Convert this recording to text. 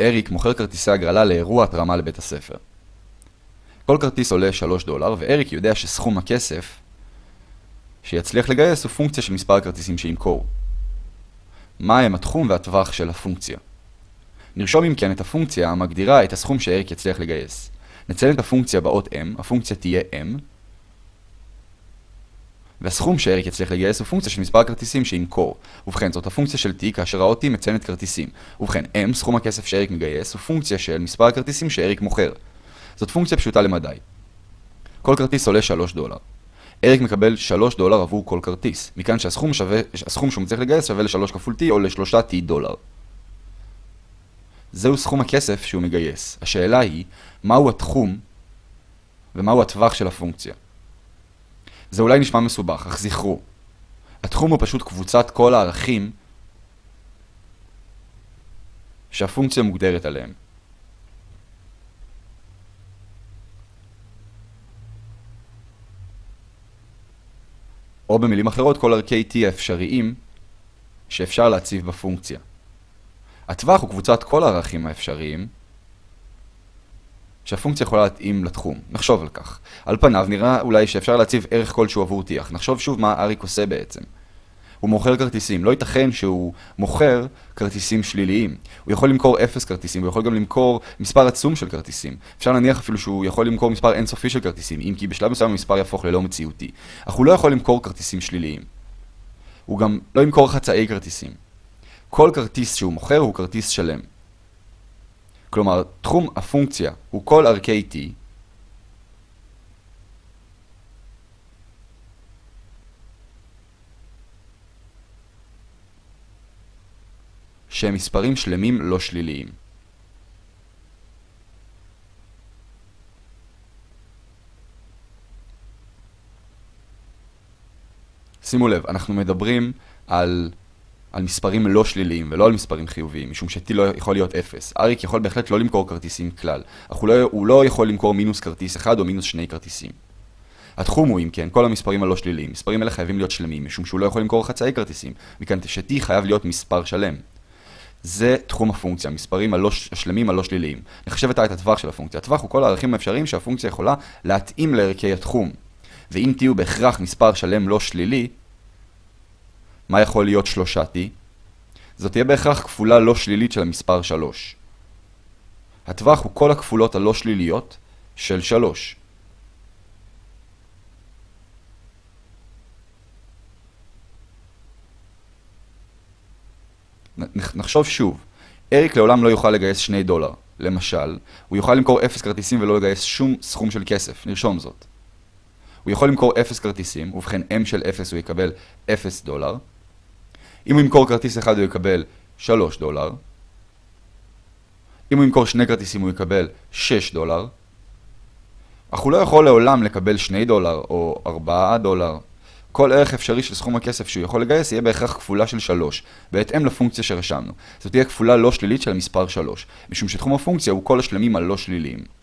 אריק מוכר כרטיסי הגרלה לאירוע התרמה לבית הספר. כל כרטיס עולה 3 דולר, ואריק יודע שסכום הכסף שיצליח לגייס הוא פונקציה של מספר הכרטיסים שימכור. מהם התחום והטווח של הפונקציה? נרשום אם כן את הפונקציה המגדירה את הסכום שאריק יצליח לגייס. נציין את הפונקציה באות m, הפונקציה תהיה m, והסכום שאריק יצליח לגייס הוא פונקציה של מספר הכרטיסים שימכור. ובכן, זאת הפונקציה של t כאשר האות t מציינת כרטיסים. ובכן, m, סכום הכסף שאריק מגייס, הוא פונקציה של מספר הכרטיסים שאריק מוכר. זאת פונקציה פשוטה למדי. כל כרטיס עולה 3 דולר. אריק מקבל 3 דולר עבור כל כרטיס. מכאן שהסכום שווה, הסכום שהוא מצליח לגייס שווה ל-3 כפול t או ל-3 t דולר. זהו סכום הכסף שהוא מגייס. השאלה היא, מהו התחום ומהו הטווח של הפונקציה. זה אולי נשמע מסובך, אך זכרו, התחום הוא פשוט קבוצת כל הערכים שהפונקציה מוגדרת עליהם. או במילים אחרות, כל ערכי t האפשריים שאפשר להציב בפונקציה. הטווח הוא קבוצת כל הערכים האפשריים שהפונקציה יכולה להתאים לתחום. נחשוב על כך. על פניו נראה אולי שאפשר להציב ערך כלשהו עבור אך נחשוב שוב מה אריק עושה בעצם. הוא מוכר כרטיסים. לא ייתכן שהוא מוכר כרטיסים שליליים. הוא יכול למכור 0 כרטיסים, הוא יכול גם למכור מספר עצום של כרטיסים. אפשר להניח אפילו שהוא יכול למכור מספר אינסופי של כרטיסים, אם כי בשלב מסוים המספר יהפוך ללא מציאותי. אך הוא לא יכול למכור כרטיסים שליליים. הוא גם לא ימכור חצאי כרטיסים. כל כרטיס שהוא מוכר הוא כרטיס שלם. כלומר, תחום הפונקציה הוא כל ערכי t שהם מספרים שלמים לא שליליים. שימו לב, אנחנו מדברים על על מספרים לא שליליים ולא על מספרים חיוביים, משום ש-t לא יכול להיות 0. אריק יכול בהחלט לא למכור כרטיסים כלל, אך הוא לא, הוא לא יכול למכור מינוס כרטיס אחד או מינוס שני כרטיסים. התחום הוא, אם כן, כל המספרים הלא שליליים. מספרים אלה חייבים להיות שלמים, משום שהוא לא יכול למכור חצאי כרטיסים, מכאן ש-t חייב להיות מספר שלם. זה תחום הפונקציה, המספרים הלא, השלמים הלא שליליים. נחשב את הטווח של הפונקציה. הטווח הוא כל הערכים האפשריים שהפונקציה יכולה להתאים לערכי התחום. ואם הוא בהכרח מספר שלם לא שלילי, מה יכול להיות שלושה t? זאת תהיה בהכרח כפולה לא שלילית של המספר 3. הטווח הוא כל הכפולות הלא שליליות של 3. נחשוב שוב, אריק לעולם לא יוכל לגייס 2 דולר. למשל, הוא יוכל למכור 0 כרטיסים ולא לגייס שום סכום של כסף, נרשום זאת. הוא יכול למכור 0 כרטיסים, ובכן m של 0 הוא יקבל 0 דולר. אם הוא ימכור כרטיס אחד הוא יקבל 3 דולר. אם הוא ימכור שני כרטיסים הוא יקבל 6 דולר. אך הוא לא יכול לעולם לקבל 2 דולר או 4 דולר. כל ערך אפשרי של סכום הכסף שהוא יכול לגייס יהיה בהכרח כפולה של 3, בהתאם לפונקציה שרשמנו. זאת תהיה כפולה לא שלילית של המספר 3, משום שתחום הפונקציה הוא כל השלמים הלא שליליים.